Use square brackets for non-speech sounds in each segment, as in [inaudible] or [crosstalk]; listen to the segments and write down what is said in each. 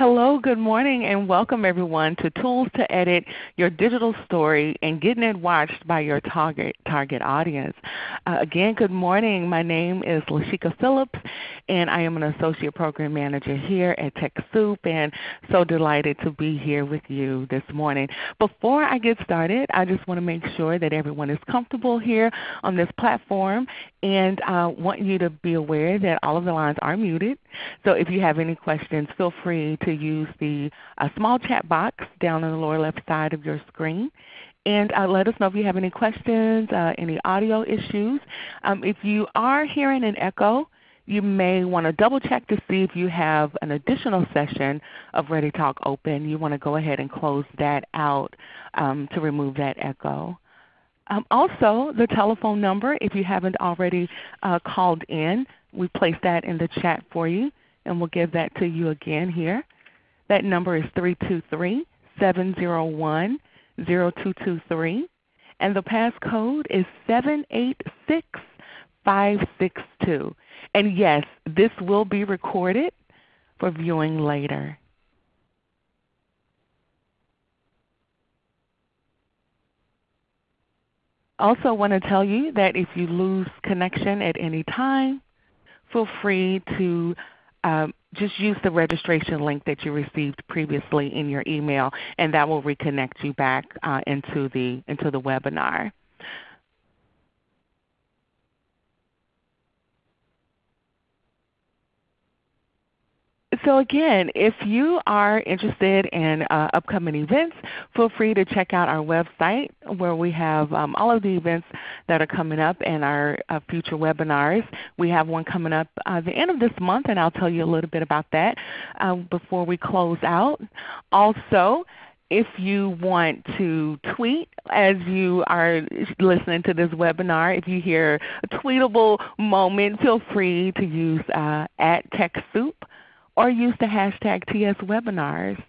Hello, good morning, and welcome everyone to Tools to Edit Your Digital Story and Getting It Watched by Your Target, target Audience. Uh, again, good morning. My name is Lashika Phillips, and I am an Associate Program Manager here at TechSoup, and so delighted to be here with you this morning. Before I get started, I just want to make sure that everyone is comfortable here on this platform, and I uh, want you to be aware that all of the lines are muted. So if you have any questions, feel free to use the uh, small chat box down on the lower left side of your screen. And uh, let us know if you have any questions, uh, any audio issues. Um, if you are hearing an echo, you may want to double check to see if you have an additional session of ReadyTalk open. You want to go ahead and close that out um, to remove that echo. Um, also, the telephone number, if you haven't already uh, called in, we placed that in the chat for you, and we'll give that to you again here. That number is 323-701-0223, and the passcode is 786562. And yes, this will be recorded for viewing later. Also want to tell you that if you lose connection at any time, feel free to um, just use the registration link that you received previously in your email, and that will reconnect you back uh, into, the, into the webinar. So again, if you are interested in uh, upcoming events, feel free to check out our website where we have um, all of the events that are coming up and our uh, future webinars. We have one coming up uh, the end of this month, and I'll tell you a little bit about that uh, before we close out. Also, if you want to tweet as you are listening to this webinar, if you hear a tweetable moment, feel free to use uh, at TechSoup or use the hashtag TSWebinars.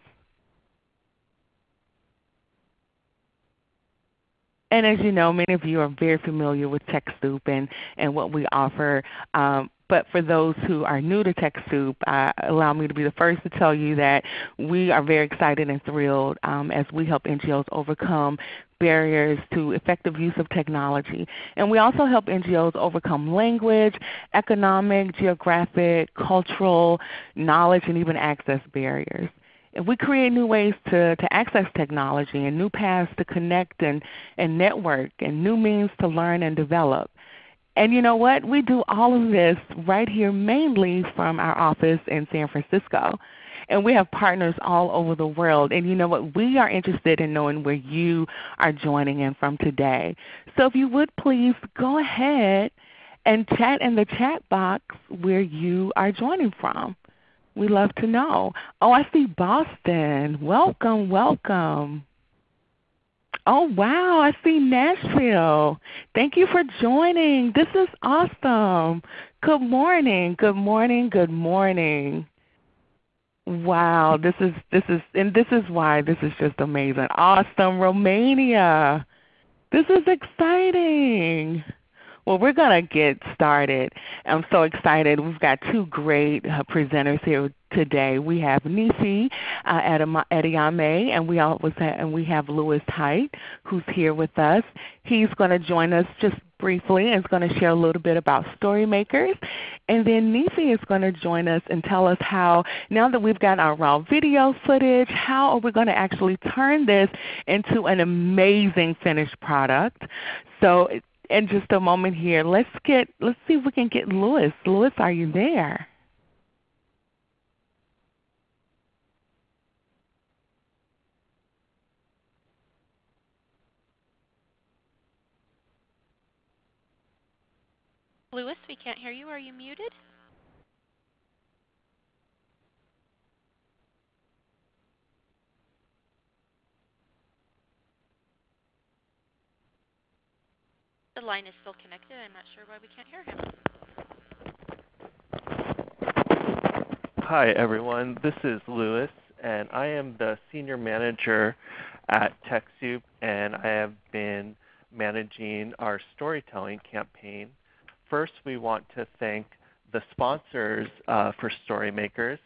And as you know, many of you are very familiar with TechSoup and, and what we offer. Um, but for those who are new to TechSoup, uh, allow me to be the first to tell you that we are very excited and thrilled um, as we help NGOs overcome barriers to effective use of technology. And we also help NGOs overcome language, economic, geographic, cultural, knowledge, and even access barriers. If we create new ways to, to access technology and new paths to connect and, and network and new means to learn and develop, and you know what? We do all of this right here mainly from our office in San Francisco. And we have partners all over the world. And you know what? We are interested in knowing where you are joining in from today. So if you would please go ahead and chat in the chat box where you are joining from. We love to know. Oh, I see Boston. Welcome, welcome. Oh wow, I see Nashville. Thank you for joining. This is awesome. Good morning, good morning, good morning. Wow, this is this is and this is why this is just amazing. Awesome, Romania. This is exciting. Well, we're going to get started. I'm so excited. We've got two great uh, presenters here today. We have Nisi uh, and we, always have, and we have Lewis Height, who's here with us. He's going to join us just briefly and is going to share a little bit about Storymakers. And then Nisi is going to join us and tell us how, now that we've got our raw video footage, how are we going to actually turn this into an amazing finished product. So in just a moment here. Let's get let's see if we can get Lewis. Lewis, are you there? Lewis, we can't hear you. Are you muted? The line is still connected. I'm not sure why we can't hear him. Hi everyone, this is Lewis and I am the Senior Manager at TechSoup and I have been managing our storytelling campaign. First we want to thank the sponsors uh, for Storymakers.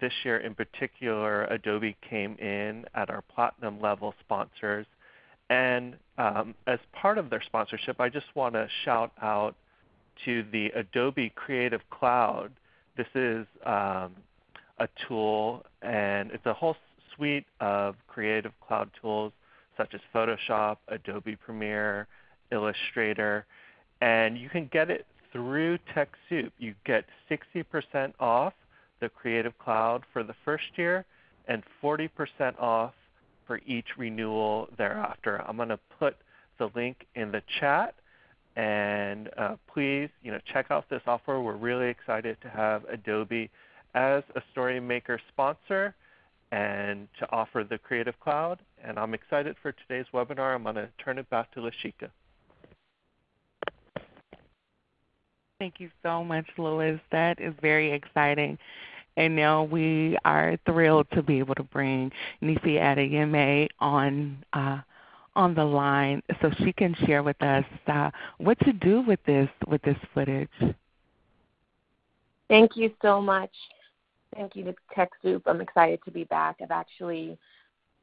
this year in particular, Adobe came in at our platinum level sponsors. And um, as part of their sponsorship, I just want to shout out to the Adobe Creative Cloud. This is um, a tool, and it's a whole suite of Creative Cloud tools such as Photoshop, Adobe Premiere, Illustrator, and you can get it through TechSoup. You get 60% off the Creative Cloud for the first year and 40% off for each renewal thereafter. I'm going to put the link in the chat and uh, please you know, check out this offer. We're really excited to have Adobe as a StoryMaker sponsor and to offer the Creative Cloud. And I'm excited for today's webinar. I'm going to turn it back to Lashika. Thank you so much, Louis. That is very exciting. And now we are thrilled to be able to bring Nifi Adeyemi on uh, on the line so she can share with us uh, what to do with this with this footage. Thank you so much. Thank you to TechSoup. I'm excited to be back. I've actually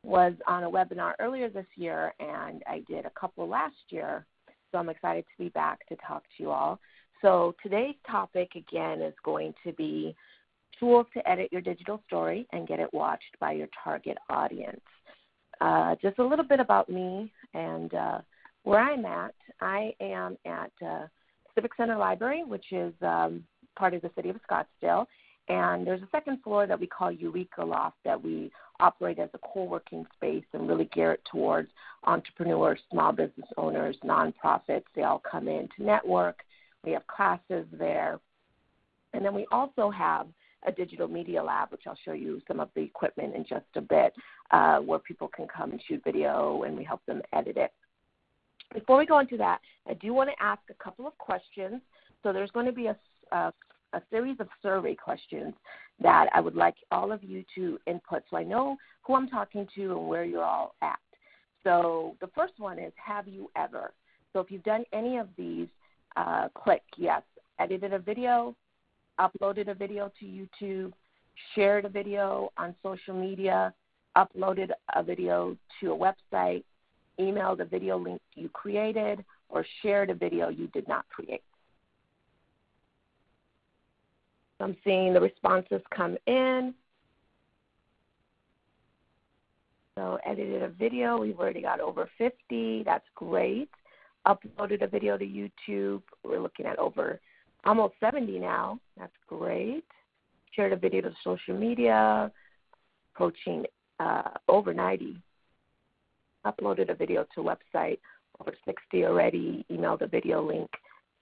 was on a webinar earlier this year and I did a couple last year. So I'm excited to be back to talk to you all. So today's topic again is going to be tools to edit your digital story and get it watched by your target audience. Uh, just a little bit about me and uh, where I'm at. I am at uh, Civic Center Library, which is um, part of the city of Scottsdale. And there's a second floor that we call Eureka Loft that we operate as a co-working space and really gear it towards entrepreneurs, small business owners, nonprofits. They all come in to network. We have classes there. And then we also have a digital media lab, which I'll show you some of the equipment in just a bit, uh, where people can come and shoot video and we help them edit it. Before we go into that, I do want to ask a couple of questions. So there's going to be a, a, a series of survey questions that I would like all of you to input so I know who I'm talking to and where you're all at. So the first one is Have you ever? So if you've done any of these, uh, click yes. Edited a video, uploaded a video to YouTube, shared a video on social media, uploaded a video to a website, emailed a video link you created, or shared a video you did not create. I'm seeing the responses come in. So edited a video. We've already got over 50. That's great. Uploaded a video to YouTube. We're looking at over almost 70 now. That's great. Shared a video to social media, approaching uh, over 90. Uploaded a video to website, over 60 already. Emailed a video link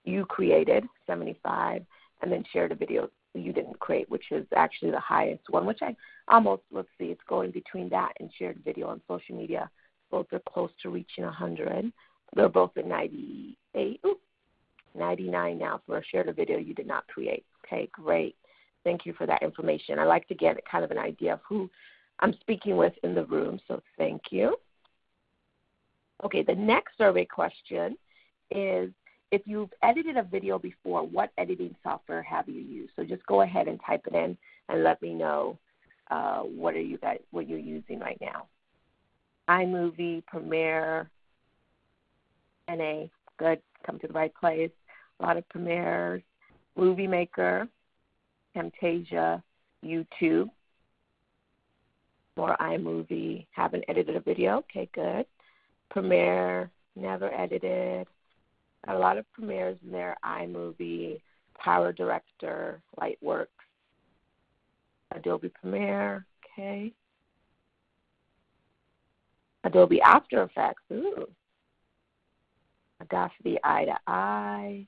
you created, 75, and then shared a video you didn't create, which is actually the highest one, which I almost, let's see, it's going between that and shared video on social media. Both are close to reaching 100. They're both at 98. Ooh, 99 now for a shared a video you did not create. Okay, great. Thank you for that information. I like to get kind of an idea of who I'm speaking with in the room, so thank you. Okay, the next survey question is if you've edited a video before, what editing software have you used? So just go ahead and type it in and let me know uh, what are you guys what you're using right now. iMovie, Premiere, NA, good, come to the right place a lot of premieres, Movie Maker, Camtasia, YouTube, more iMovie. Haven't edited a video. Okay, good. Premiere, never edited. A lot of premieres in there. iMovie, Power Director, Lightworks, Adobe Premiere. Okay. Adobe After Effects. Ooh. Audacity Eye to Eye.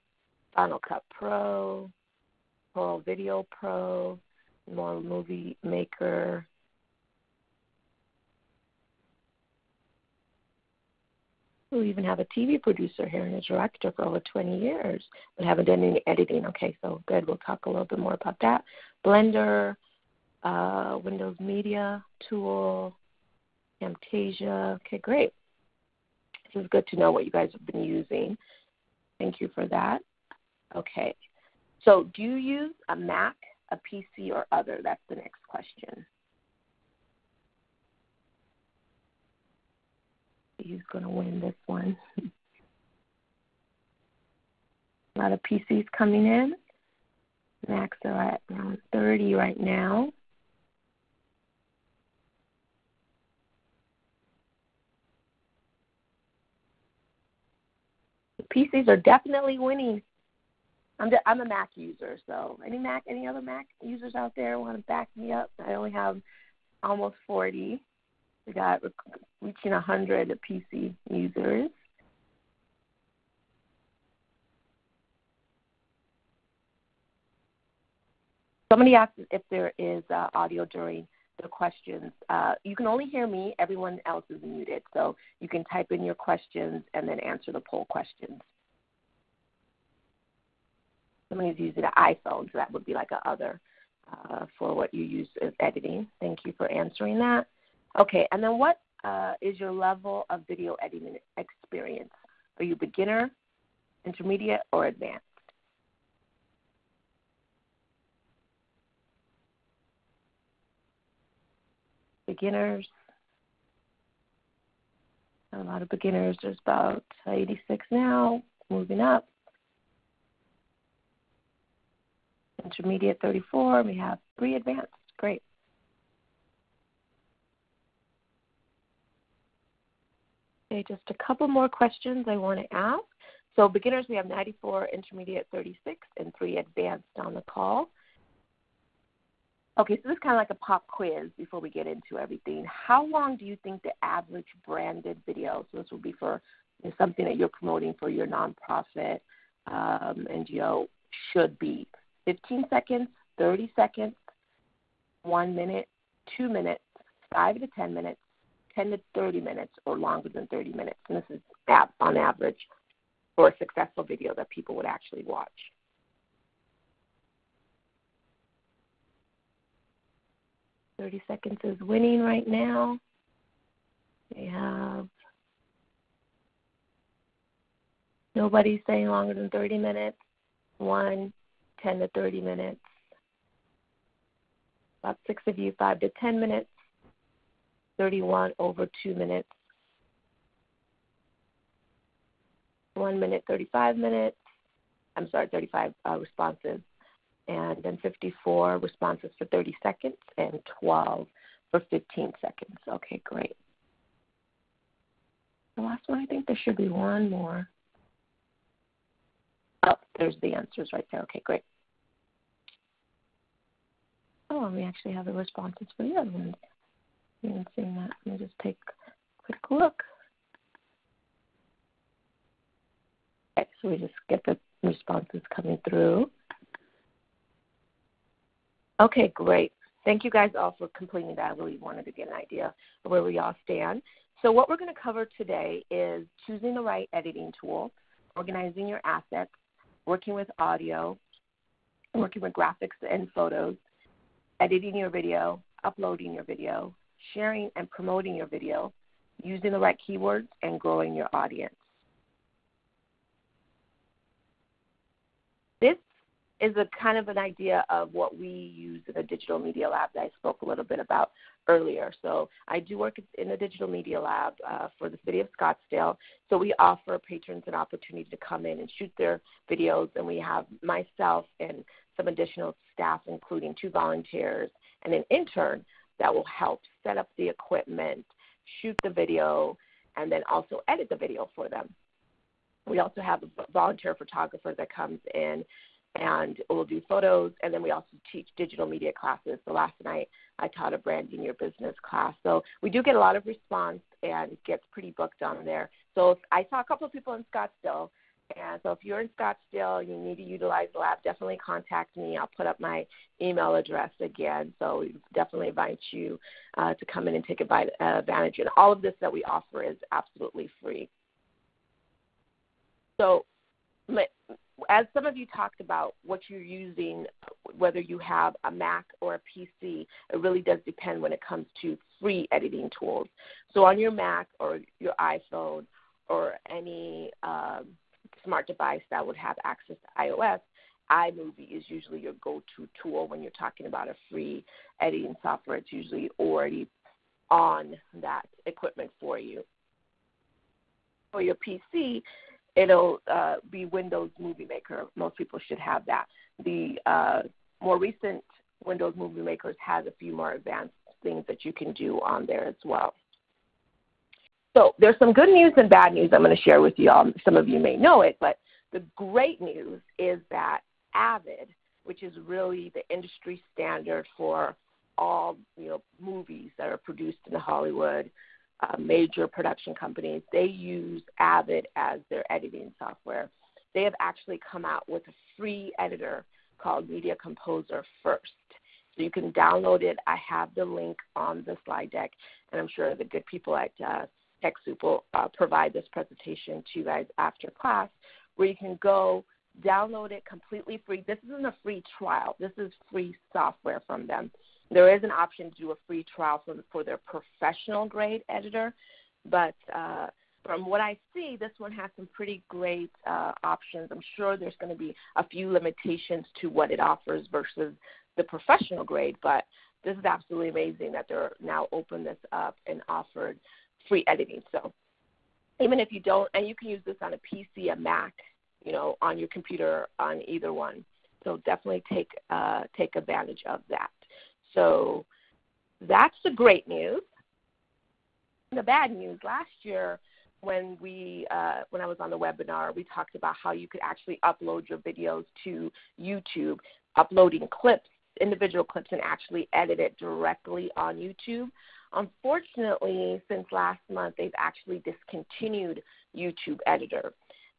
Final Cut Pro, Corel Video Pro, more Movie Maker. We even have a TV producer here and a director for over 20 years, but haven't done any editing. Okay, so good. We'll talk a little bit more about that. Blender, uh, Windows Media Tool, Camtasia. Okay, great. This is good to know what you guys have been using. Thank you for that. Okay. So do you use a Mac, a PC, or other? That's the next question. Who's going to win this one? [laughs] a lot of PCs coming in. Macs are at around 30 right now. PCs are definitely winning. I'm I'm a Mac user, so any Mac, any other Mac users out there want to back me up? I only have almost 40. We got reaching 100 PC users. Somebody asked if there is uh, audio during the questions. Uh, you can only hear me. Everyone else is muted. So you can type in your questions and then answer the poll questions. Somebody's using an iPhone, so that would be like a other uh, for what you use as editing. Thank you for answering that. Okay, and then what uh, is your level of video editing experience? Are you beginner, intermediate, or advanced? beginners. A lot of beginners. There's about 86 now, moving up. Intermediate 34. We have three advanced. Great. Okay, just a couple more questions I want to ask. So beginners, we have 94, intermediate 36, and three advanced on the call. Okay, so this is kind of like a pop quiz before we get into everything. How long do you think the average branded video, so this will be for something that you're promoting for your nonprofit um, NGO, should be? 15 seconds, 30 seconds, one minute, two minutes, five to 10 minutes, 10 to 30 minutes, or longer than 30 minutes. And this is on average for a successful video that people would actually watch. 30 seconds is winning right now. We have nobody saying longer than 30 minutes. One, 10 to 30 minutes. About six of you, five to 10 minutes. 31 over two minutes. One minute, 35 minutes. I'm sorry, 35 uh, responses and then 54 responses for 30 seconds and 12 for 15 seconds. Okay, great. The last one, I think there should be one more. Oh, there's the answers right there. Okay, great. Oh, and we actually have the responses for the other ones. You haven't seen that. Let me just take a quick look. Okay, so we just get the responses coming through. Okay, great. Thank you guys all for completing that. I really wanted to get an idea of where we all stand. So, what we're going to cover today is choosing the right editing tool, organizing your assets, working with audio, working with graphics and photos, editing your video, uploading your video, sharing and promoting your video, using the right keywords, and growing your audience. This is a kind of an idea of what we use in the digital media lab that I spoke a little bit about earlier. So I do work in the digital media lab uh, for the city of Scottsdale. So we offer patrons an opportunity to come in and shoot their videos, and we have myself and some additional staff, including two volunteers and an intern, that will help set up the equipment, shoot the video, and then also edit the video for them. We also have a volunteer photographer that comes in and we'll do photos and then we also teach digital media classes. So last night i taught a branding your business class. So we do get a lot of response and it gets pretty booked on there. So i saw a couple of people in scottsdale and so if you're in scottsdale you need to utilize the lab definitely contact me. I'll put up my email address again. So we definitely invite you uh, to come in and take advantage. And all of this that we offer is absolutely free. So as some of you talked about what you're using, whether you have a Mac or a PC, it really does depend when it comes to free editing tools. So on your Mac or your iPhone or any um, smart device that would have access to iOS, iMovie is usually your go-to tool when you're talking about a free editing software. It's usually already on that equipment for you. For your PC, it'll uh, be Windows Movie Maker. Most people should have that. The uh, more recent Windows Movie Makers has a few more advanced things that you can do on there as well. So there's some good news and bad news I'm going to share with you all. Some of you may know it, but the great news is that Avid, which is really the industry standard for all you know movies that are produced in Hollywood, uh, major production companies, they use Avid as their editing software. They have actually come out with a free editor called Media Composer First. So you can download it. I have the link on the slide deck, and I'm sure the good people at uh, TechSoup will uh, provide this presentation to you guys after class, where you can go download it completely free. This isn't a free trial. This is free software from them. There is an option to do a free trial for, for their professional grade editor, but uh, from what I see, this one has some pretty great uh, options. I'm sure there's going to be a few limitations to what it offers versus the professional grade, but this is absolutely amazing that they're now open this up and offered free editing. So even if you don't, and you can use this on a PC, a Mac, you know, on your computer, on either one. So definitely take uh, take advantage of that. So that's the great news. The bad news last year when we uh, when I was on the webinar, we talked about how you could actually upload your videos to YouTube, uploading clips, individual clips, and actually edit it directly on YouTube. Unfortunately, since last month, they've actually discontinued YouTube Editor.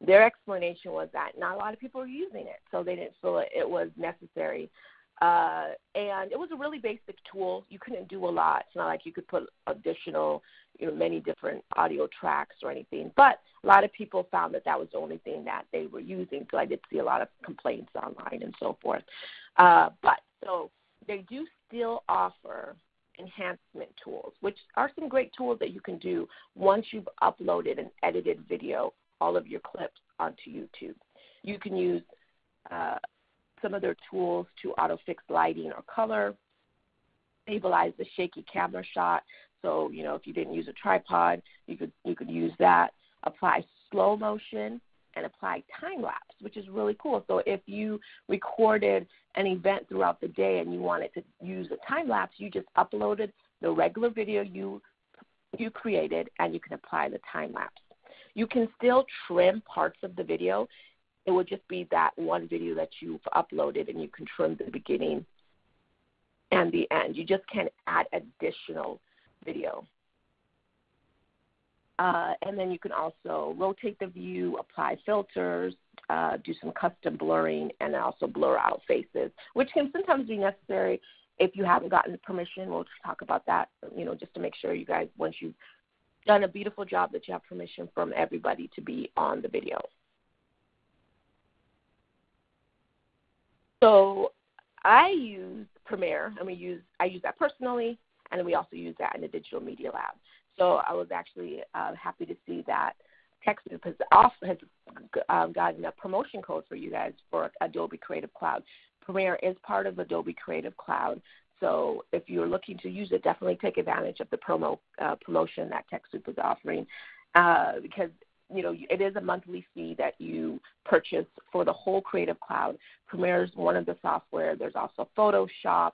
Their explanation was that not a lot of people were using it, so they didn't feel it, was necessary. Uh, and it was a really basic tool. You couldn't do a lot. It's not like you could put additional, you know, many different audio tracks or anything. But a lot of people found that that was the only thing that they were using. So I did see a lot of complaints online and so forth. Uh, but so they do still offer enhancement tools, which are some great tools that you can do once you've uploaded and edited video, all of your clips onto YouTube. You can use uh, some of their tools to auto fix lighting or color, stabilize the shaky camera shot. So, you know, if you didn't use a tripod, you could you could use that. Apply slow motion and apply time lapse, which is really cool. So if you recorded an event throughout the day and you wanted to use a time lapse, you just uploaded the regular video you you created and you can apply the time lapse. You can still trim parts of the video. It would just be that one video that you've uploaded and you can trim the beginning and the end. You just can't add additional video. Uh, and then you can also rotate the view, apply filters, uh, do some custom blurring, and also blur out faces, which can sometimes be necessary if you haven't gotten permission. We'll talk about that, you know, just to make sure you guys, once you've done a beautiful job, that you have permission from everybody to be on the video. So I use Premiere, and we use I use that personally, and we also use that in the Digital Media Lab. So I was actually uh, happy to see that TechSoup has also has um, gotten a promotion code for you guys for Adobe Creative Cloud. Premiere is part of Adobe Creative Cloud, so if you're looking to use it, definitely take advantage of the promo uh, promotion that TechSoup is offering, uh, because you know it is a monthly fee that you purchase for the whole Creative Cloud. Premiere is one of the software. There's also Photoshop,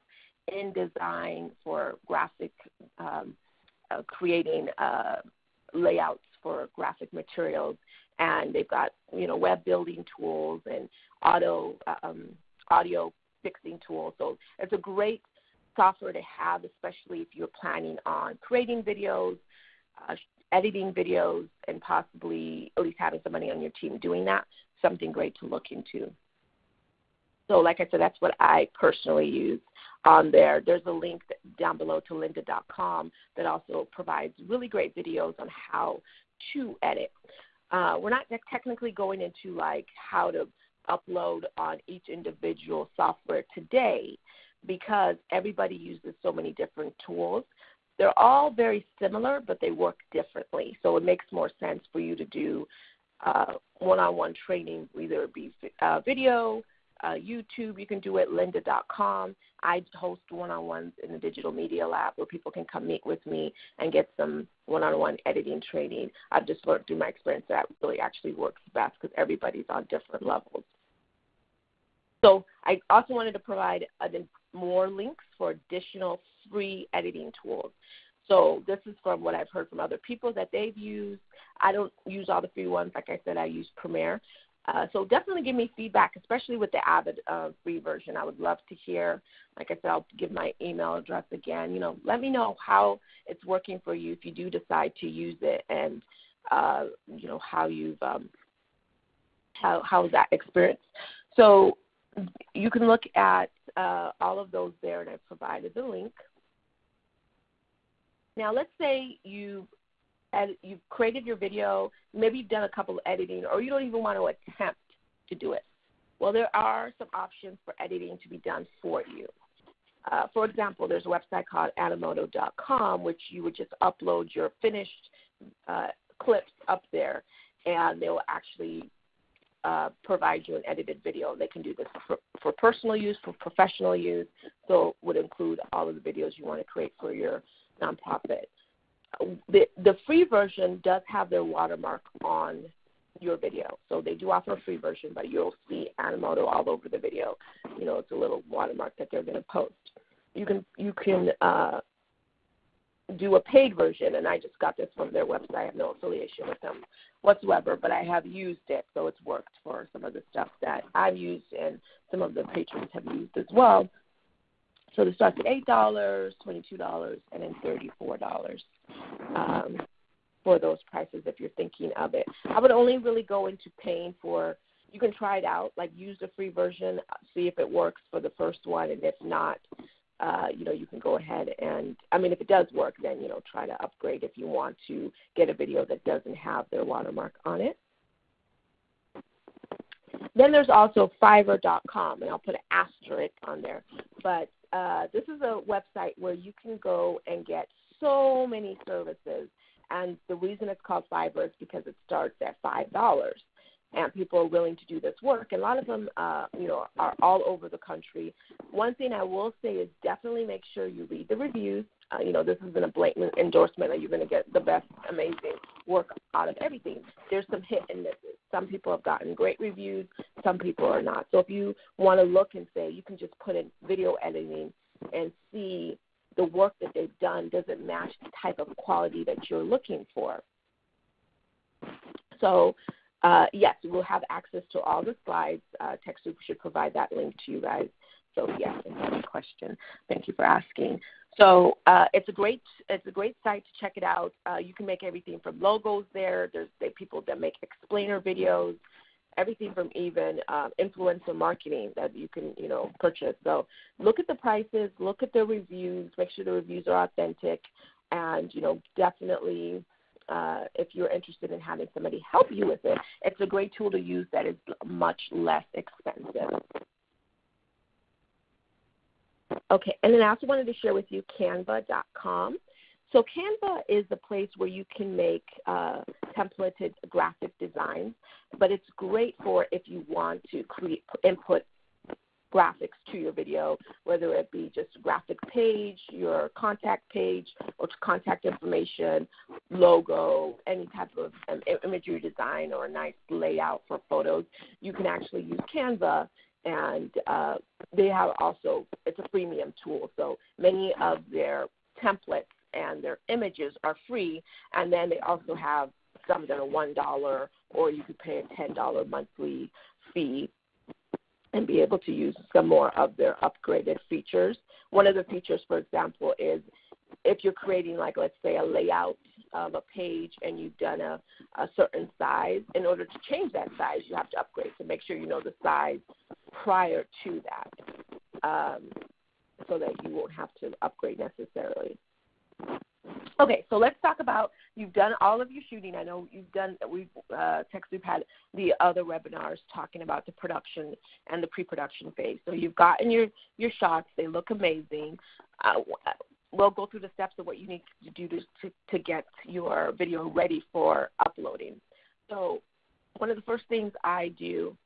InDesign for graphic. Um, uh, creating uh, layouts for graphic materials, and they've got you know web building tools and auto um, audio fixing tools. So it's a great software to have, especially if you're planning on creating videos, uh, editing videos, and possibly at least having somebody on your team doing that. Something great to look into. So, like I said, that's what I personally use on there. There's a link down below to lynda.com that also provides really great videos on how to edit. Uh, we're not technically going into like how to upload on each individual software today because everybody uses so many different tools. They're all very similar, but they work differently. So it makes more sense for you to do uh, one-on-one training, whether it be uh, video, uh, YouTube, you can do it, lynda.com. I host one on ones in the Digital Media Lab where people can come meet with me and get some one on one editing training. I've just learned through my experience that really actually works best because everybody's on different levels. So I also wanted to provide more links for additional free editing tools. So this is from what I've heard from other people that they've used. I don't use all the free ones. Like I said, I use Premiere. Uh, so definitely give me feedback, especially with the Avid uh, free version. I would love to hear. Like I said, I'll give my email address again. You know, let me know how it's working for you if you do decide to use it, and uh, you know how you've um, how how's that experience. So you can look at uh, all of those there, and I've provided the link. Now, let's say you ed- you've created your video, maybe you've done a couple of editing, or you don't even want to attempt to do it. Well, there are some options for editing to be done for you. Uh, for example, there's a website called animoto.com, which you would just upload your finished uh, clips up there, and they will actually uh, provide you an edited video. They can do this for, for personal use, for professional use, so it would include all of the videos you want to create for your nonprofit. The, the free version does have their watermark on your video. So they do offer a free version, but you'll see Animoto all over the video. You know, it's a little watermark that they're going to post. You can you can uh, do a paid version, and I just got this from their website. I have no affiliation with them whatsoever, but I have used it, so it's worked for some of the stuff that I've used, and some of the patrons have used as well. So it starts at eight dollars, twenty-two dollars, and then thirty-four dollars um, for those prices if you're thinking of it. I would only really go into paying for. You can try it out, like use the free version, see if it works for the first one, and if not, uh, you know, you can go ahead and, I mean, if it does work, then, you know, try to upgrade if you want to get a video that doesn't have their watermark on it. Then there's also Fiverr.com, and I'll put an asterisk on there. But uh, this is a website where you can go and get so many services. And the reason it's called Fiverr is because it starts at $5 and people are willing to do this work. And a lot of them, uh, you know, are all over the country. One thing I will say is definitely make sure you read the reviews. Uh, you know, this isn't a blatant endorsement that you're going to get the best, amazing work out of everything. There's some hit and misses. Some people have gotten great reviews, some people are not. So if you want to look and say, you can just put in video editing and see the work that they've done doesn't match the type of quality that you're looking for. So uh, yes, we'll have access to all the slides. Uh, TechSoup should provide that link to you guys. So yes, another question. Thank you for asking. So uh, it's a great it's a great site to check it out. Uh, you can make everything from logos there. There's people that make explainer videos, everything from even uh, influencer marketing that you can you know purchase. So look at the prices, look at the reviews, make sure the reviews are authentic, and you know definitely uh, if you're interested in having somebody help you with it, it's a great tool to use that is much less expensive. Okay, and then I also wanted to share with you canva.com. So Canva is the place where you can make uh, templated graphic designs, but it's great for if you want to create input graphics to your video, whether it be just a graphic page, your contact page, or contact information, logo, any type of um, imagery design or a nice layout for photos. You can actually use Canva, and uh, they have also it's a freemium tool. So many of their templates and their images are free, and then they also have some that are one dollar, or you could pay a ten dollar monthly fee and be able to use some more of their upgraded features. One of the features, for example, is if you're creating, like, let's say, a layout of a page and you've done a, a certain size, in order to change that size, you have to upgrade to make sure you know the size prior to that um, so that you won't have to upgrade necessarily. Okay, so let's talk about you've done all of your shooting. I know you've done. We've uh, TechSoup had the other webinars talking about the production and the pre-production phase. So you've gotten your your shots. They look amazing. Uh, we'll go through the steps of what you need to do to, to to get your video ready for uploading. So one of the first things I do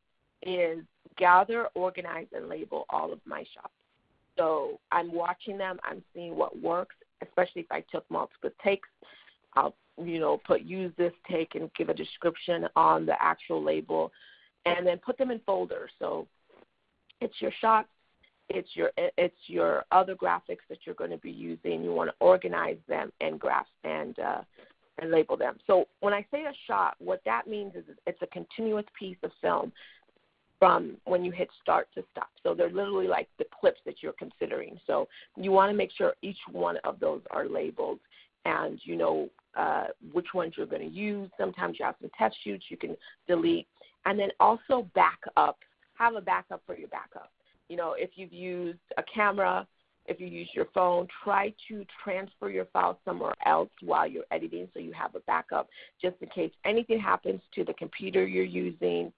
is gather, organize, and label all of my shots. So I'm watching them. I'm seeing what works, especially if I took multiple takes. I'll you know put use this take and give a description on the actual label, and then put them in folders. So it's your shots, it's your it's your other graphics that you're going to be using. You want to organize them and graph and uh, and label them. So when I say a shot, what that means is it's a continuous piece of film from when you hit start to stop. So they're literally like the clips that you're considering. So you want to make sure each one of those are labeled and you know uh, which ones you're going to use. Sometimes you have some test shoots you can delete. And then also back up. Have a backup for your backup. You know, if you've used a camera, if you use your phone, try to transfer your file somewhere else while you're editing so you have a backup just in case anything happens to the computer you're using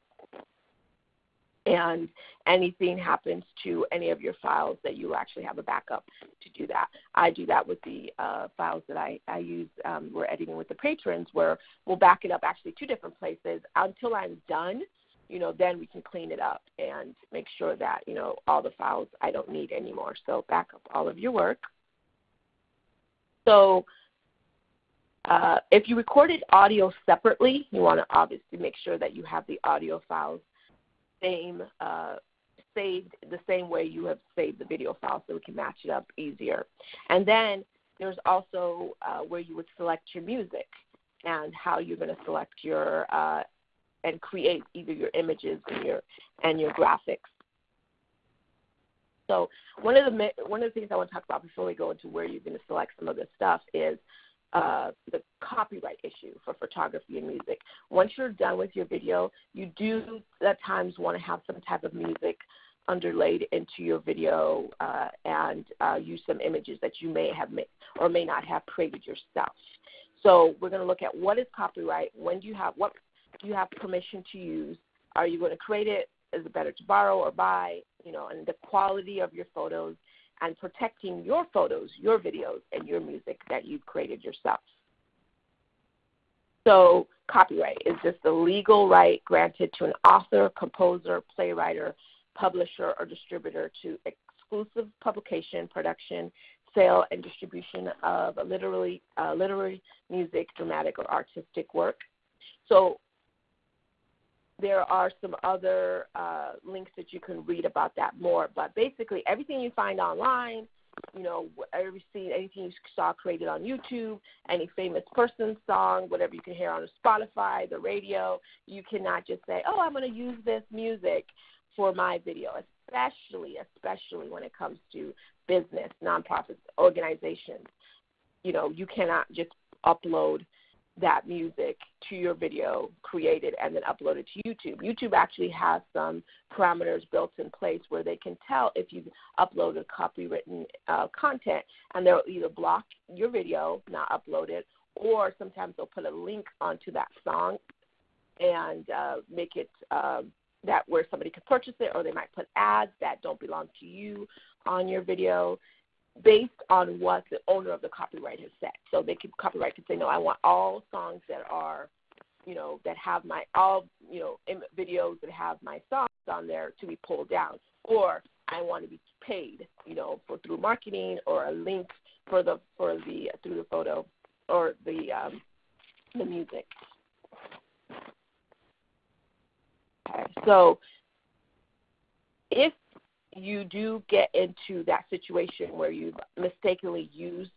and anything happens to any of your files that you actually have a backup to do that. I do that with the uh, files that I, I use. Um, we're editing with the patrons where we'll back it up actually two different places until I'm done. You know, then we can clean it up and make sure that you know all the files I don't need anymore. So back up all of your work. So uh, if you recorded audio separately, you want to obviously make sure that you have the audio files same uh, saved the same way you have saved the video file so we can match it up easier. And then there's also uh, where you would select your music and how you're going to select your uh, and create either your images and your and your graphics. So one of the one of the things I want to talk about before we go into where you're going to select some of this stuff is uh, the copyright issue for photography and music. Once you're done with your video, you do at times want to have some type of music underlaid into your video uh, and uh, use some images that you may have made or may not have created yourself. So we're going to look at what is copyright. When do you have what do you have permission to use? Are you going to create it? Is it better to borrow or buy? You know, and the quality of your photos and protecting your photos, your videos, and your music that you've created yourself. So, copyright is just the legal right granted to an author, composer, playwright, publisher, or distributor to exclusive publication, production, sale, and distribution of a literary, uh, literary, music, dramatic, or artistic work. So, there are some other uh, links that you can read about that more. But basically, everything you find online, you know, every scene, anything you saw created on YouTube, any famous person's song, whatever you can hear on Spotify, the radio, you cannot just say, oh, I'm going to use this music for my video, especially, especially when it comes to business, nonprofits, organizations. You know, you cannot just upload that music to your video created and then uploaded to YouTube. YouTube actually has some parameters built in place where they can tell if you've uploaded copywritten uh, content and they'll either block your video, not upload it, or sometimes they'll put a link onto that song and uh, make it uh, that where somebody can purchase it, or they might put ads that don't belong to you on your video based on what the owner of the copyright has said. So they could copyright could say, no, I want all songs that are, you know, that have my all, you know, videos that have my songs on there to be pulled down, or I want to be paid, you know, for through marketing or a link for the for the through the photo or the um, the music. Okay, so if you do get into that situation where you've mistakenly used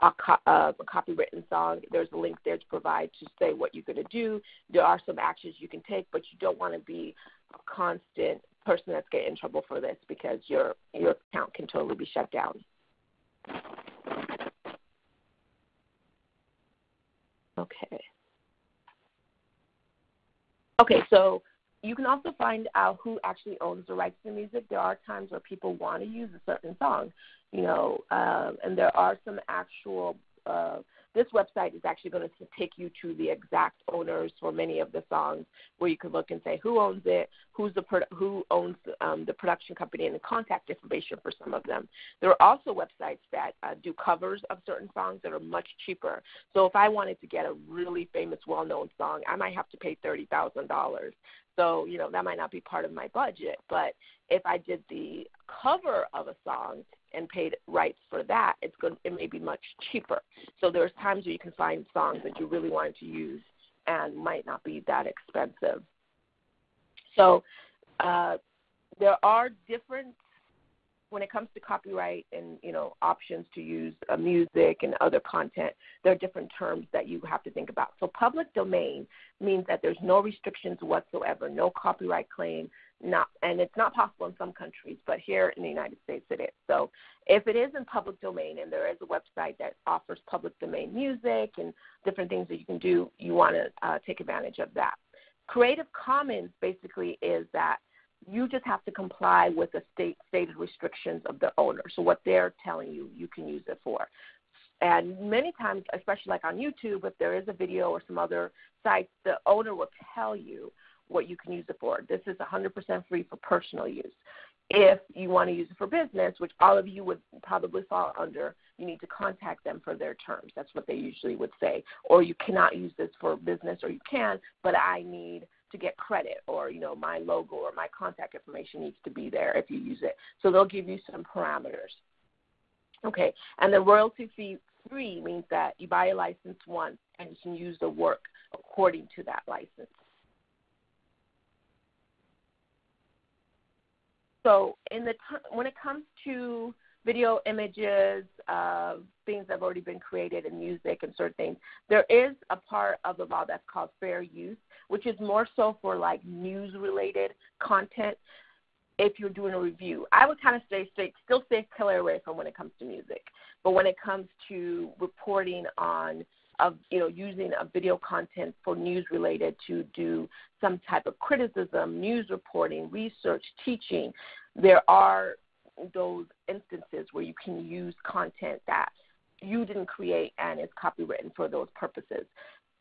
a, co- uh, a copywritten song, there's a link there to provide to say what you're going to do. There are some actions you can take, but you don't want to be a constant person that's getting in trouble for this because your your account can totally be shut down. Okay. Okay, so you can also find out who actually owns the rights to the music. There are times where people want to use a certain song, you know, um, and there are some actual uh, this website is actually going to take you to the exact owners for many of the songs, where you can look and say who owns it, who's the pro- who owns um, the production company, and the contact information for some of them. There are also websites that uh, do covers of certain songs that are much cheaper. So if I wanted to get a really famous, well-known song, I might have to pay thirty thousand dollars. So you know that might not be part of my budget, but if I did the cover of a song and paid rights for that, it's going it may be much cheaper. So there's times where you can find songs that you really wanted to use and might not be that expensive. So uh, there are different when it comes to copyright and you know options to use uh, music and other content, there are different terms that you have to think about. So public domain means that there's no restrictions whatsoever, no copyright claim, not and it's not possible in some countries, but here in the United States it is. So if it is in public domain and there is a website that offers public domain music and different things that you can do, you want to uh, take advantage of that. Creative Commons basically is that you just have to comply with the state stated restrictions of the owner. So what they're telling you, you can use it for. And many times, especially like on YouTube, if there is a video or some other sites, the owner will tell you what you can use it for. This is 100% free for personal use. If you want to use it for business, which all of you would probably fall under, you need to contact them for their terms. That's what they usually would say. Or you cannot use this for business, or you can, but I need to get credit, or you know my logo or my contact information needs to be there if you use it. So they'll give you some parameters. Okay, and the royalty fee free means that you buy a license once and you can use the work according to that license. So in the t- when it comes to video images, uh, things that have already been created, and music and certain things, there is a part of the law that's called fair use, which is more so for like news related content. If you're doing a review, I would kind of stay, straight, still stay clear away from when it comes to music. But when it comes to reporting on of you know using a video content for news related to do some type of criticism, news reporting, research, teaching. There are those instances where you can use content that you didn't create and is copywritten for those purposes.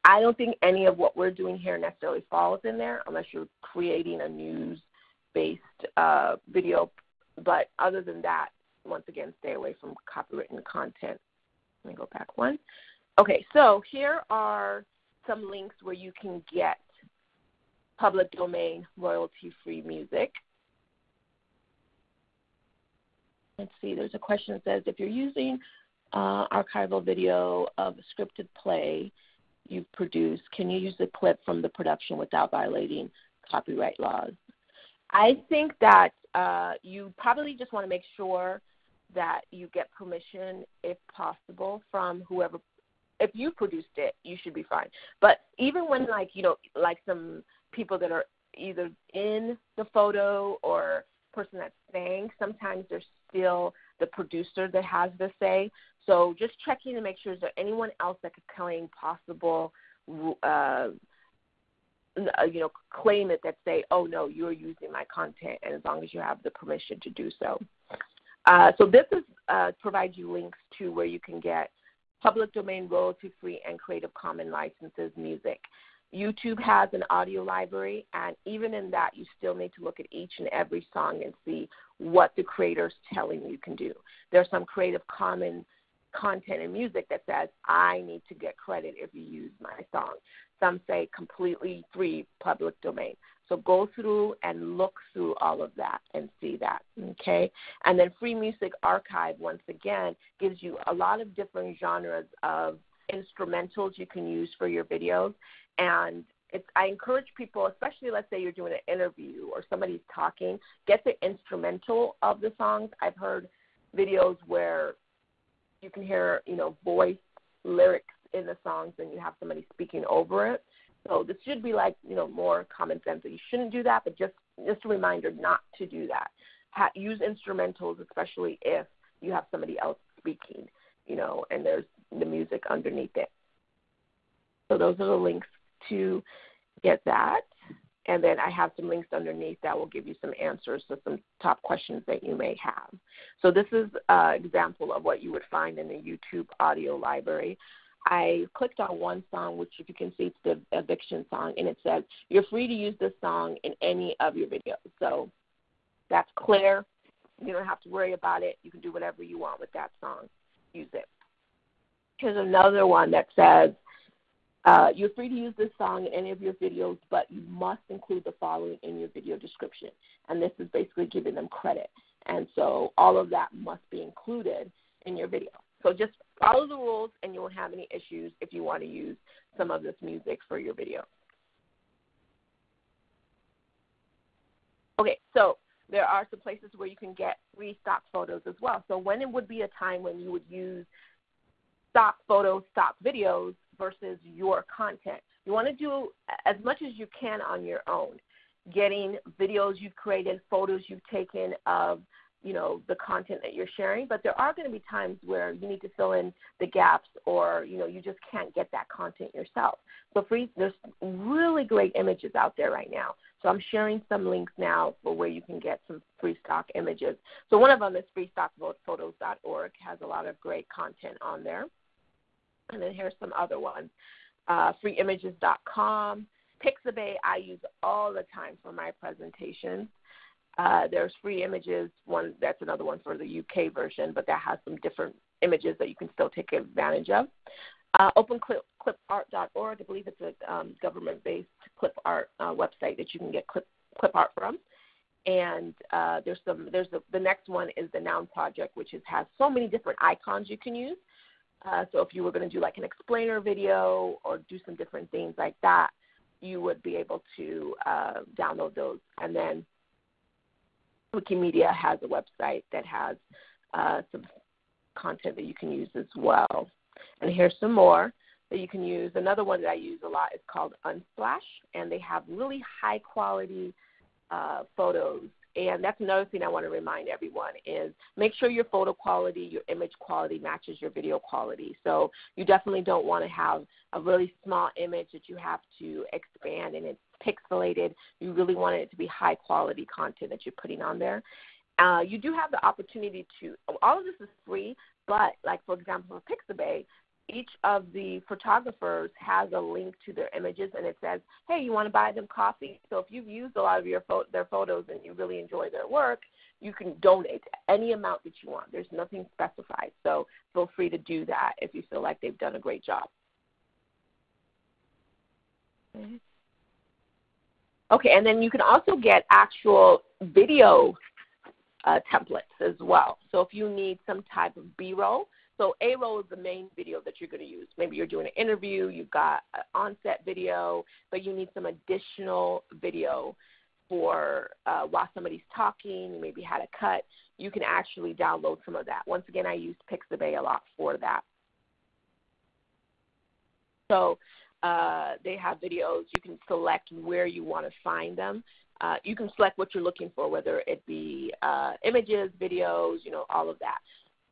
I don't think any of what we're doing here necessarily falls in there unless you're creating a news based uh, video. But other than that, once again, stay away from copywritten content. Let me go back one. Okay, so here are some links where you can get public domain royalty free music. Let's see, there's a question that says if you're using uh, archival video of a scripted play you've produced, can you use the clip from the production without violating copyright laws? I think that uh, you probably just want to make sure that you get permission, if possible, from whoever if you produced it, you should be fine. But even when like you know like some people that are either in the photo or person that's saying, sometimes there's still the producer that has the say. So just checking to make sure is there anyone else that could claim possible, uh, you know, claim it that say, oh no, you're using my content, and as long as you have the permission to do so. Uh, so this is uh, provides you links to where you can get public domain royalty free and Creative Commons licenses music. YouTube has an audio library, and even in that, you still need to look at each and every song and see what the creator is telling you can do. There's some Creative Commons content and music that says, I need to get credit if you use my song. Some say completely free public domain. So go through and look through all of that and see that. Okay? And then Free Music Archive, once again, gives you a lot of different genres of instrumentals you can use for your videos. And it's, I encourage people, especially let's say you're doing an interview or somebody's talking, get the instrumental of the songs. I've heard videos where you can hear, you know, voice lyrics in the songs and you have somebody speaking over it. So this should be like you know more common sense that you shouldn't do that, but just just a reminder not to do that. Ha- use instrumentals, especially if you have somebody else speaking, you know, and there's the music underneath it. So those are the links to get that. And then I have some links underneath that will give you some answers to some top questions that you may have. So this is an example of what you would find in the YouTube audio library. I clicked on one song, which if you can see, it's the eviction song, and it says you're free to use this song in any of your videos. So that's clear. You don't have to worry about it. You can do whatever you want with that song. Use it. Here's another one that says uh, you're free to use this song in any of your videos, but you must include the following in your video description. And this is basically giving them credit. And so all of that must be included in your video. So just follow the rules and you won't have any issues if you want to use some of this music for your video. Okay, so there are some places where you can get free stock photos as well. So when it would be a time when you would use stock photos, stock videos versus your content. You want to do as much as you can on your own, getting videos you've created, photos you've taken of you know the content that you're sharing but there are going to be times where you need to fill in the gaps or you know you just can't get that content yourself. So free there's really great images out there right now. So i'm sharing some links now for where you can get some free stock images. So one of them is freestockphotos.org has a lot of great content on there. And then here's some other ones. Uh, freeimages.com pixabay i use all the time for my presentations uh, there's free images. One that's another one for the UK version, but that has some different images that you can still take advantage of. Uh, OpenClipArt.org, I believe it's a um, government-based clip art uh, website that you can get clip, clip art from. And uh, there's some. There's the, the next one is the Noun Project, which is, has so many different icons you can use. Uh, so if you were going to do like an explainer video or do some different things like that, you would be able to uh, download those. And then Wikimedia has a website that has uh, some content that you can use as well. And here's some more that you can use. Another one that I use a lot is called Unsplash, and they have really high quality uh, photos and that's another thing I want to remind everyone is make sure your photo quality, your image quality matches your video quality. So you definitely don't want to have a really small image that you have to expand and it's pixelated. You really want it to be high quality content that you're putting on there. Uh, you do have the opportunity to, all of this is free, but like for example, for Pixabay, each of the photographers has a link to their images and it says, hey, you want to buy them coffee? So if you've used a lot of your fo- their photos and you really enjoy their work, you can donate any amount that you want. There's nothing specified. So feel free to do that if you feel like they've done a great job. Okay, and then you can also get actual video uh, templates as well. So if you need some type of B-roll, so A roll is the main video that you're going to use. Maybe you're doing an interview, you've got an onset video, but you need some additional video for uh, while somebody's talking, you maybe had a cut. You can actually download some of that. Once again, I use Pixabay a lot for that. So uh, they have videos. You can select where you want to find them. Uh, you can select what you're looking for, whether it be uh, images, videos, you know, all of that.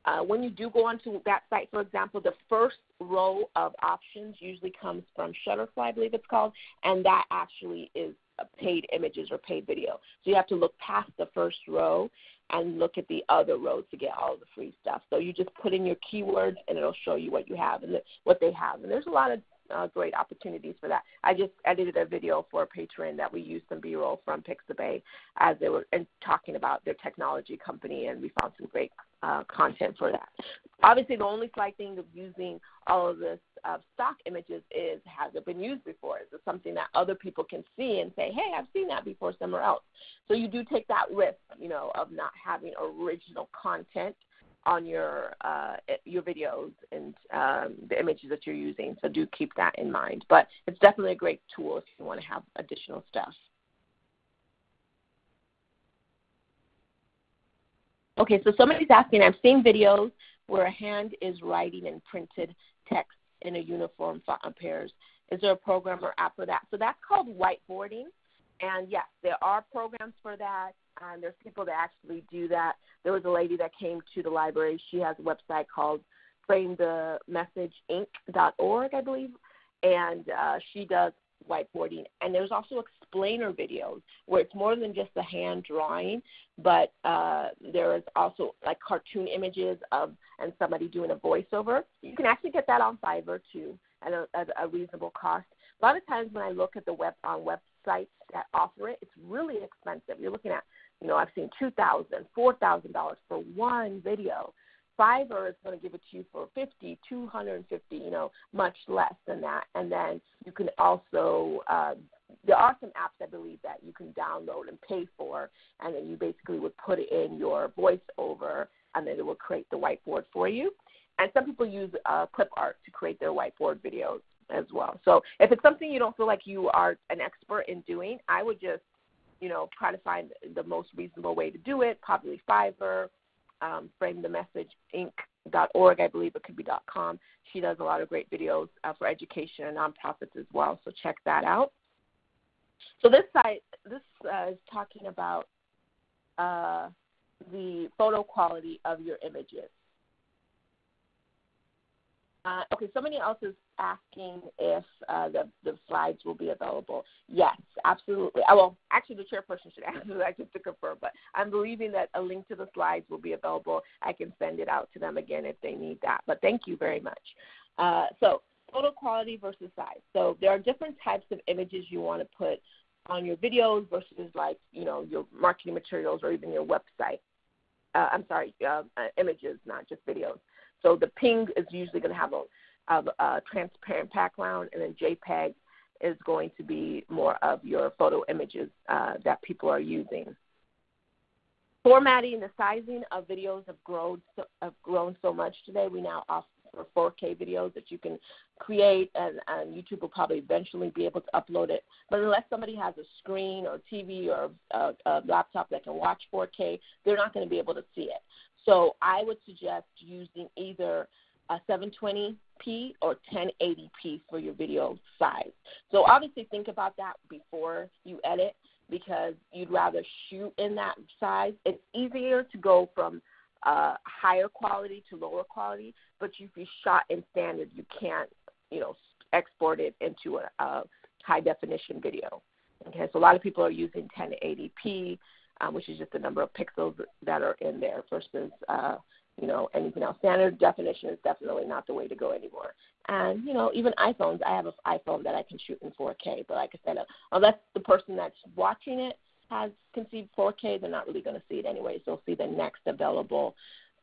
Uh, when you do go onto that site, for example, the first row of options usually comes from Shutterfly, I believe it's called, and that actually is paid images or paid video. So you have to look past the first row and look at the other rows to get all the free stuff. So you just put in your keywords and it'll show you what you have and the, what they have. And there's a lot of uh, great opportunities for that. I just edited a video for a patron that we used some B-roll from Pixabay as they were and talking about their technology company, and we found some great uh, content for that. Obviously, the only slight thing of using all of this uh, stock images is has it been used before? Is it something that other people can see and say, hey, I've seen that before somewhere else? So you do take that risk, you know, of not having original content on your uh, your videos and um, the images that you're using. So do keep that in mind. But it's definitely a great tool if you want to have additional stuff. Okay, so somebody's asking, I've seen videos where a hand is writing in printed text in a uniform font appears. Is there a program or app for that? So that's called whiteboarding. And yes, there are programs for that. And there's people that actually do that. There was a lady that came to the library. She has a website called framethemessageinc.org, I believe, and uh, she does whiteboarding. And there's also explainer videos where it's more than just the hand drawing, but uh, there is also like cartoon images of and somebody doing a voiceover. You can actually get that on Fiverr too at a, at a reasonable cost. A lot of times when I look at the web on websites that offer it, it's really expensive. You're looking at, you know, I've seen two thousand, four thousand dollars for one video. Fiverr is going to give it to you for fifty, two hundred and fifty, you know, much less than that. And then you can also uh, there are some apps I believe that you can download and pay for, and then you basically would put in your voiceover, and then it will create the whiteboard for you. And some people use uh, clip art to create their whiteboard videos as well. So if it's something you don't feel like you are an expert in doing, I would just, you know, try to find the most reasonable way to do it. Probably Fiverr, um, Frame the Message Inc.org, I believe it could be .com. She does a lot of great videos uh, for education and nonprofits as well. So check that out. So this site, this uh, is talking about uh, the photo quality of your images. Uh, okay, somebody else is asking if uh, the, the slides will be available. Yes, absolutely. Uh, well, actually, the chairperson should [laughs] answer that just to confirm, but I'm believing that a link to the slides will be available. I can send it out to them again if they need that. But thank you very much. Uh, so, photo quality versus size. So, there are different types of images you want to put on your videos versus like you know your marketing materials or even your website. Uh, I'm sorry, uh, uh, images, not just videos. So the ping is usually going to have a, a, a transparent background, and then JPEG is going to be more of your photo images uh, that people are using. Formatting, the sizing of videos have grown so, have grown so much today. We now offer 4K videos that you can create, and, and YouTube will probably eventually be able to upload it. But unless somebody has a screen or TV or a, a laptop that can watch 4K, they're not going to be able to see it. So I would suggest using either a 720p or 1080p for your video size. So obviously think about that before you edit because you'd rather shoot in that size. It's easier to go from uh, higher quality to lower quality, but if you shot in standard, you can't, you know, export it into a, a high definition video. Okay, so a lot of people are using 1080p um, which is just the number of pixels that are in there versus uh, you know anything else. Standard definition is definitely not the way to go anymore. And you know even iPhones, I have an iPhone that I can shoot in 4K, but like I said, uh, unless the person that's watching it has conceived 4K, they're not really going to see it anyway. So they'll see the next available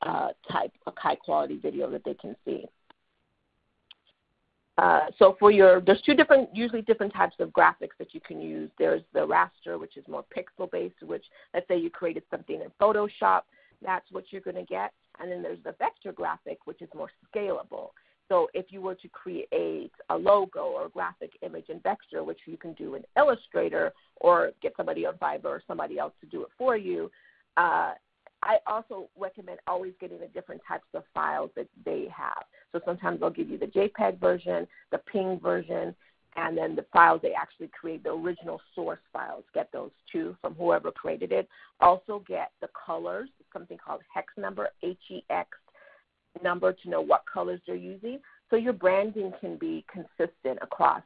uh, type of high quality video that they can see. Uh, so for your, there's two different, usually different types of graphics that you can use. There's the raster, which is more pixel based, which let's say you created something in Photoshop, that's what you're going to get. And then there's the vector graphic, which is more scalable. So if you were to create a logo or a graphic image in Vector, which you can do in Illustrator or get somebody on Fiverr or somebody else to do it for you, uh, I also recommend always getting the different types of files that they have. So sometimes they'll give you the JPEG version, the PNG version, and then the files they actually create, the original source files. Get those too from whoever created it. Also get the colors, something called hex number, H E X number to know what colors they're using. So your branding can be consistent across.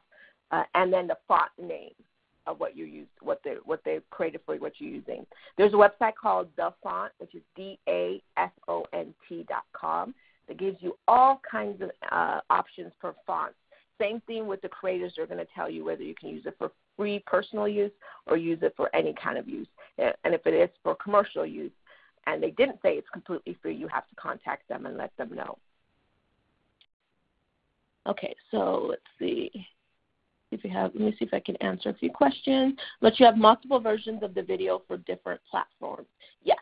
Uh, and then the font name of what you use, what they what they've created for you, what you're using. There's a website called The Font, which is D A F O N T dot com, that gives you all kinds of uh, options for fonts. Same thing with the creators; they're going to tell you whether you can use it for free personal use or use it for any kind of use. And if it is for commercial use, and they didn't say it's completely free, you have to contact them and let them know. Okay, so let's see if you have, let me see if I can answer a few questions. But you have multiple versions of the video for different platforms. Yes.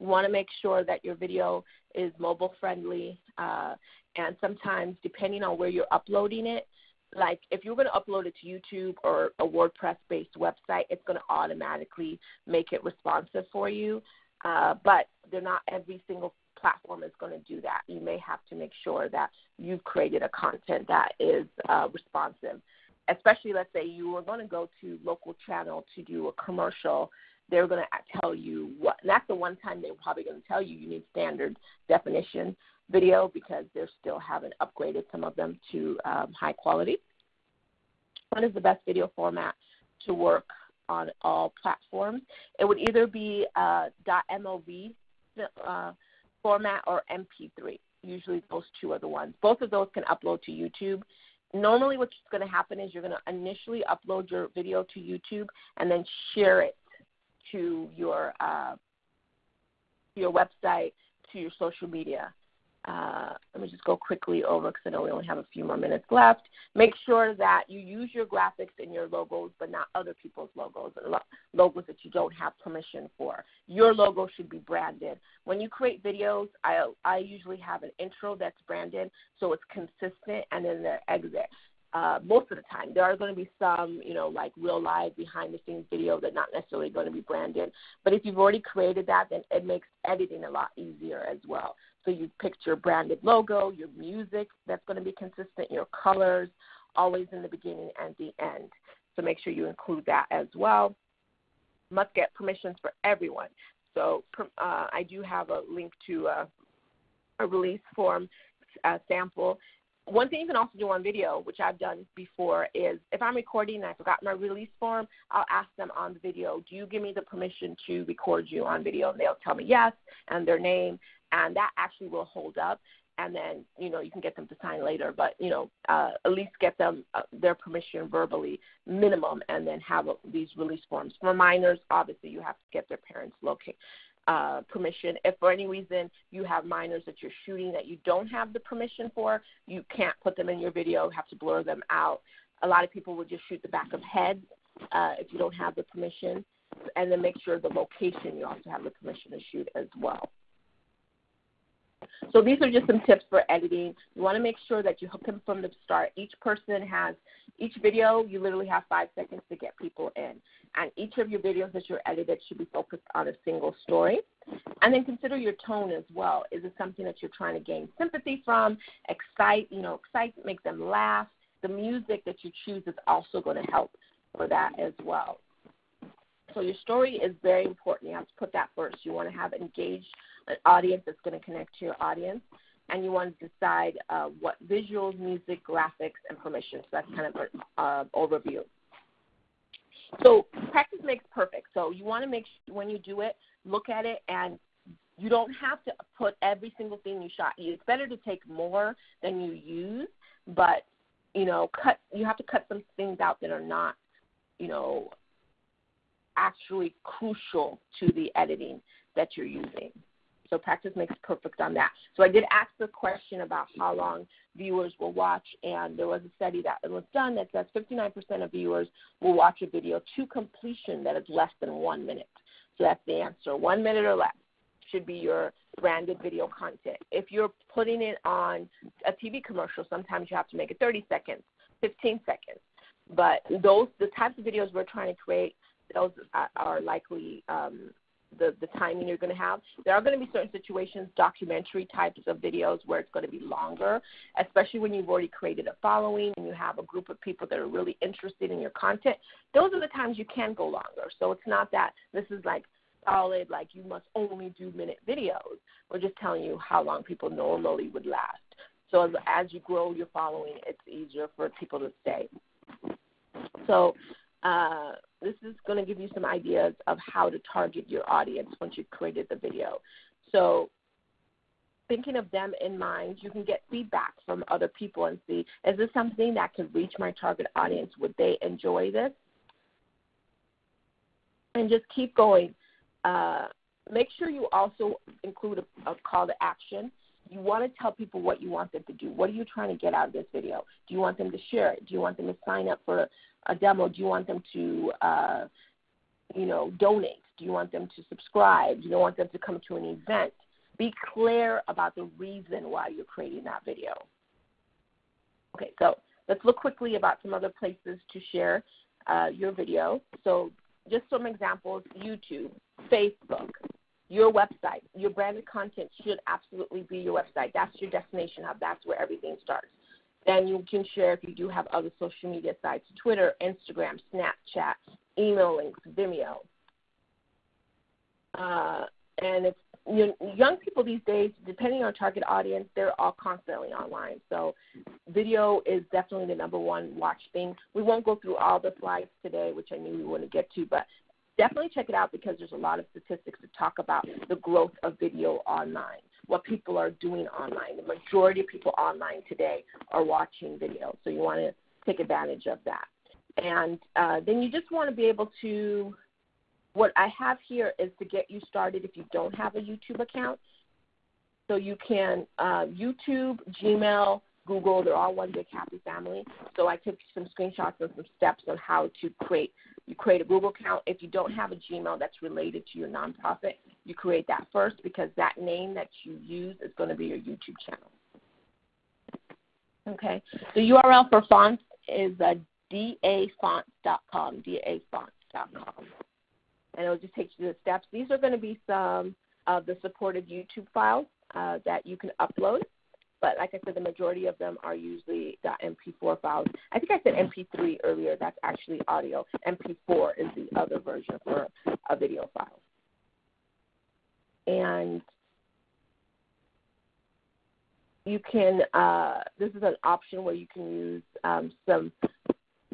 You want to make sure that your video is mobile friendly. Uh, and sometimes, depending on where you're uploading it, like if you're going to upload it to YouTube or a WordPress based website, it's going to automatically make it responsive for you. Uh, but they're not every single platform is going to do that. You may have to make sure that you've created a content that is uh, responsive especially let's say you were going to go to local channel to do a commercial they're going to tell you what and that's the one time they're probably going to tell you you need standard definition video because they still haven't upgraded some of them to um, high quality What is the best video format to work on all platforms. It would either be uh, .mov uh, format or MP3. Usually those two are the ones. Both of those can upload to YouTube. Normally what's going to happen is you're going to initially upload your video to YouTube and then share it to your uh, your website, to your social media. Uh, let me just go quickly over because I know we only have a few more minutes left. Make sure that you use your graphics in your logos, but not other people's logos, logos that you don't have permission for. Your logo should be branded. When you create videos, I, I usually have an intro that's branded so it's consistent, and then the exit. Uh, most of the time. There are going to be some, you know, like real live behind the scenes video that not necessarily going to be branded. But if you've already created that, then it makes editing a lot easier as well. So you picked your branded logo, your music that's going to be consistent, your colors, always in the beginning and the end. So make sure you include that as well. Must get permissions for everyone. So uh, I do have a link to a, a release form uh, sample. One thing you can also do on video, which I've done before, is if I'm recording and I forgot my release form, I'll ask them on the video, do you give me the permission to record you on video? And they'll tell me yes and their name and that actually will hold up. And then you know you can get them to sign later but you know uh, at least get them uh, their permission verbally minimum and then have a, these release forms. For minors obviously you have to get their parents locate uh, permission. If for any reason you have minors that you're shooting that you don't have the permission for you can't put them in your video have to blur them out. A lot of people will just shoot the back of heads uh, if you don't have the permission. And then make sure the location you also have the permission to shoot as well so these are just some tips for editing. You want to make sure that you hook them from the start. Each person has, each video, you literally have five seconds to get people in. And each of your videos that you're edited should be focused on a single story. And then consider your tone as well. Is it something that you're trying to gain sympathy from, excite, you know, excite, make them laugh? The music that you choose is also going to help for that as well. So your story is very important. You have to put that first. You want to have engaged an audience that's going to connect to your audience, and you want to decide uh, what visuals, music, graphics, and permission. So that's kind of an uh, overview. So practice makes perfect. So you want to make sure when you do it, look at it, and you don't have to put every single thing you shot. It's better to take more than you use, but you know, cut. You have to cut some things out that are not, you know, actually crucial to the editing that you're using. So practice makes perfect on that. So I did ask the question about how long viewers will watch, and there was a study that was done that says 59% of viewers will watch a video to completion that is less than one minute. So that's the answer. One minute or less should be your branded video content. If you're putting it on a TV commercial, sometimes you have to make it 30 seconds, 15 seconds. But those the types of videos we're trying to create, those are likely um, the, the timing you're going to have. There are going to be certain situations, documentary types of videos, where it's going to be longer, especially when you've already created a following and you have a group of people that are really interested in your content. Those are the times you can go longer. So it's not that this is like solid, like you must only do minute videos. We're just telling you how long people normally would last. So as, as you grow your following, it's easier for people to stay. So uh, this is going to give you some ideas of how to target your audience once you've created the video. So thinking of them in mind, you can get feedback from other people and see, is this something that could reach my target audience? Would they enjoy this? And just keep going. Uh, make sure you also include a, a call to action. You want to tell people what you want them to do. What are you trying to get out of this video? Do you want them to share it? Do you want them to sign up for a demo, do you want them to, uh, you know, donate? Do you want them to subscribe? Do you want them to come to an event? Be clear about the reason why you're creating that video. Okay, so let's look quickly about some other places to share uh, your video. So just some examples, YouTube, Facebook, your website. Your branded content should absolutely be your website. That's your destination hub. That's where everything starts. Then you can share if you do have other social media sites Twitter, Instagram, Snapchat, email links, Vimeo. Uh, and it's you know, young people these days, depending on target audience, they're all constantly online. So video is definitely the number one watch thing. We won't go through all the slides today, which I knew we wouldn't get to, but definitely check it out because there's a lot of statistics to talk about the growth of video online, what people are doing online. The majority of people online today are watching video, so you want to take advantage of that. And uh, then you just want to be able to, what I have here is to get you started if you don't have a YouTube account. So you can uh, YouTube, Gmail, Google, they're all one big happy family. So I took some screenshots and some steps on how to create. You create a Google account. If you don't have a Gmail that's related to your nonprofit, you create that first because that name that you use is going to be your YouTube channel. Okay. The URL for fonts is uh, dafonts.com, dafonts.com. And it'll just take you to the steps. These are going to be some of the supported YouTube files uh, that you can upload. But like I said, the majority of them are usually .mp4 files. I think I said MP3 earlier. That's actually audio. MP4 is the other version for a video file. And you can. Uh, this is an option where you can use um, some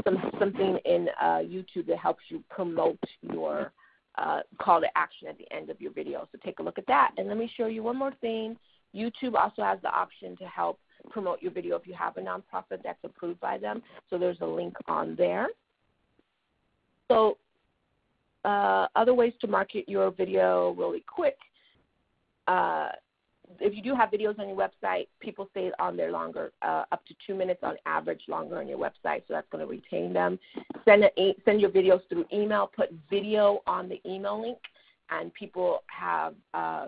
some something in uh, YouTube that helps you promote your uh, call to action at the end of your video. So take a look at that. And let me show you one more thing. YouTube also has the option to help promote your video if you have a nonprofit that's approved by them. So there's a link on there. So uh, other ways to market your video really quick. Uh, if you do have videos on your website, people stay on there longer, uh, up to two minutes on average longer on your website, so that's going to retain them. Send, a, send your videos through email, put video on the email link, and people have uh,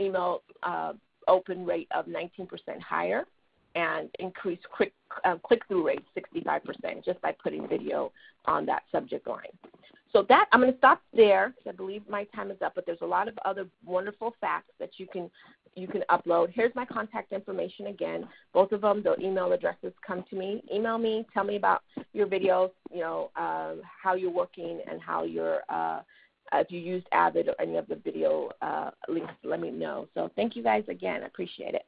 email uh, open rate of 19% higher and increase quick, uh, click-through rate 65% just by putting video on that subject line. So that I'm going to stop there I believe my time is up. But there's a lot of other wonderful facts that you can you can upload. Here's my contact information again. Both of them, the email addresses come to me. Email me. Tell me about your videos. You know uh, how you're working and how you're. Uh, if you used Avid or any of the video uh, links, let me know. So thank you guys again. I appreciate it.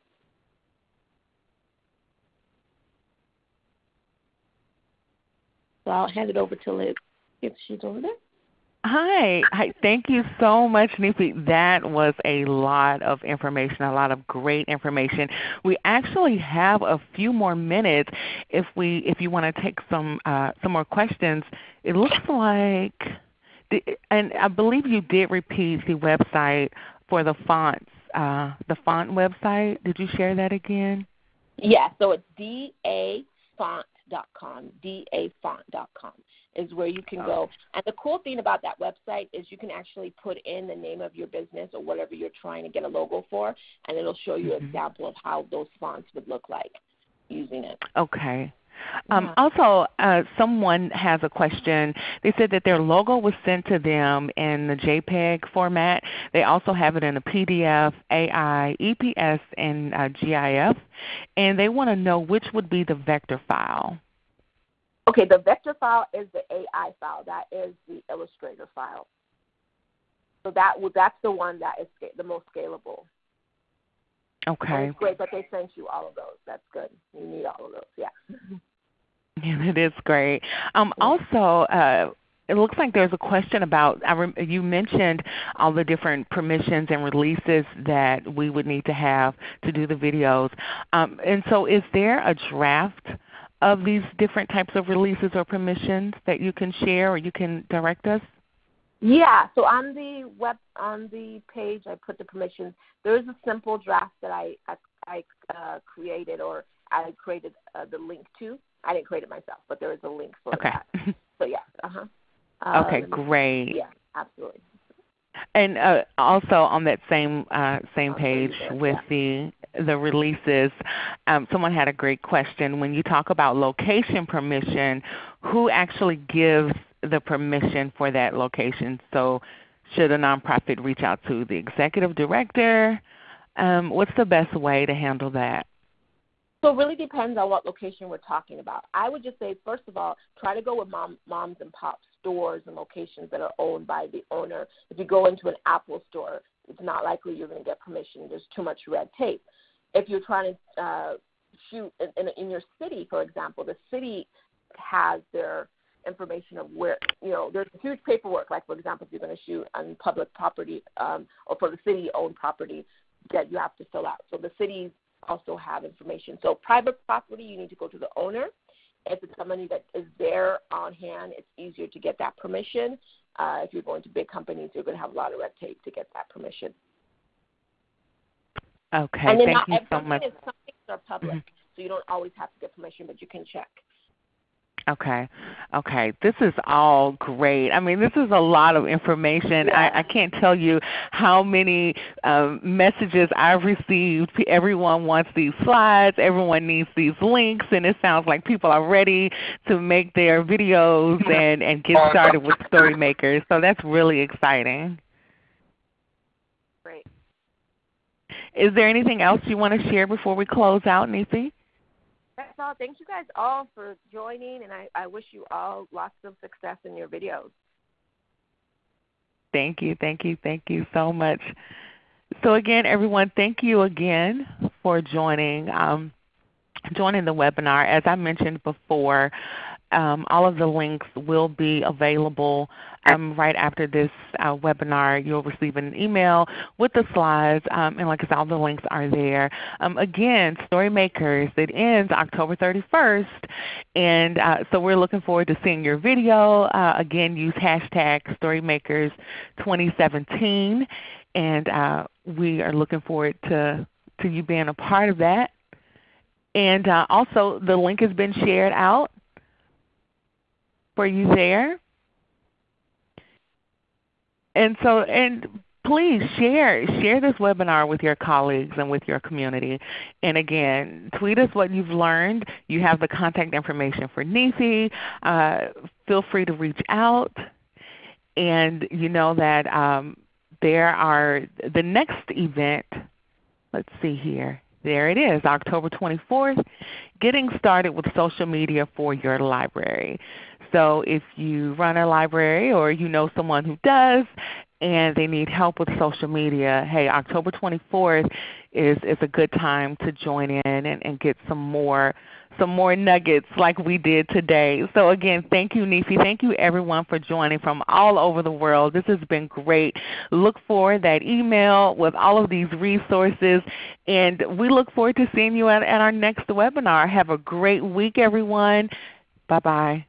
So I'll hand it over to Liz if she's over there. Hi. Hi. Thank you so much, Nifi. That was a lot of information, a lot of great information. We actually have a few more minutes if we if you want to take some uh, some more questions. It looks like, and I believe you did repeat the website for the fonts, uh, the font website. Did you share that again? Yeah. So it's dafont.com, dafont.com is where you can go. And the cool thing about that website is you can actually put in the name of your business or whatever you're trying to get a logo for, and it'll show you mm-hmm. an example of how those fonts would look like using it. Okay. Um, also, uh, someone has a question. They said that their logo was sent to them in the JPEG format. They also have it in a PDF, AI, EPS, and uh, GIF, and they want to know which would be the vector file. Okay, the vector file is the AI file. That is the Illustrator file. So that that's the one that is the most scalable. Okay. it's great that they sent you all of those. That's good. You need all of those. Yeah. Yeah, it is great. Um, also, uh, it looks like there's a question about you mentioned all the different permissions and releases that we would need to have to do the videos. Um, and so, is there a draft of these different types of releases or permissions that you can share or you can direct us? Yeah, so on the web on the page I put the permissions. There is a simple draft that I I, I uh, created or I created uh, the link to. I didn't create it myself, but there is a link for okay. that. So yeah, uh-huh. [laughs] Um, okay, great. Yeah, absolutely. And uh, also on that same uh, same page with the the releases, um, someone had a great question. When you talk about location permission, who actually gives the permission for that location? So should a nonprofit reach out to the executive director? Um, what's the best way to handle that? So it really depends on what location we're talking about. I would just say, first of all, try to go with mom, moms and pops stores and locations that are owned by the owner. If you go into an Apple store, it's not likely you're going to get permission. There's too much red tape. If you're trying to uh, shoot in, in, in your city, for example, the city has their information of where you know there's huge paperwork. Like for example, if you're going to shoot on public property um, or for the city-owned property, that you have to fill out. So the cities also have information. So private property, you need to go to the owner. If it's somebody that is there on hand, it's easier to get that permission. Uh, if you're going to big companies, you're going to have a lot of red tape to get that permission. Okay, and then thank not you so much. Some things are public, mm-hmm. so you don't always have to get permission, but you can check. Okay. Okay. This is all great. I mean, this is a lot of information. Yeah. I, I can't tell you how many um, messages I've received. Everyone wants these slides. Everyone needs these links. And it sounds like people are ready to make their videos [laughs] and, and get started with StoryMakers. So that's really exciting. Great. Is there anything else you want to share before we close out, Nifi? That's all. Thank you guys all for joining, and I, I wish you all lots of success in your videos. Thank you, thank you, thank you so much. So again, everyone, thank you again for joining um, joining the webinar. As I mentioned before, um, all of the links will be available um, right after this uh, webinar. You'll receive an email with the slides, um, and like I said, all the links are there. Um, again, StoryMakers, it ends October 31st, and uh, so we're looking forward to seeing your video. Uh, again, use hashtag StoryMakers2017, and uh, we are looking forward to, to you being a part of that. And uh, also, the link has been shared out for you there. And so, and please share share this webinar with your colleagues and with your community. And again, tweet us what you've learned. You have the contact information for Nifi. Uh, feel free to reach out. And you know that um, there are the next event. Let's see here. There it is, October 24th, getting started with social media for your library. So if you run a library or you know someone who does and they need help with social media, hey, October 24th is, is a good time to join in and, and get some more some more nuggets like we did today. So again, thank you Nifi. Thank you everyone for joining from all over the world. This has been great. Look for that email with all of these resources. And we look forward to seeing you at, at our next webinar. Have a great week everyone. Bye-bye.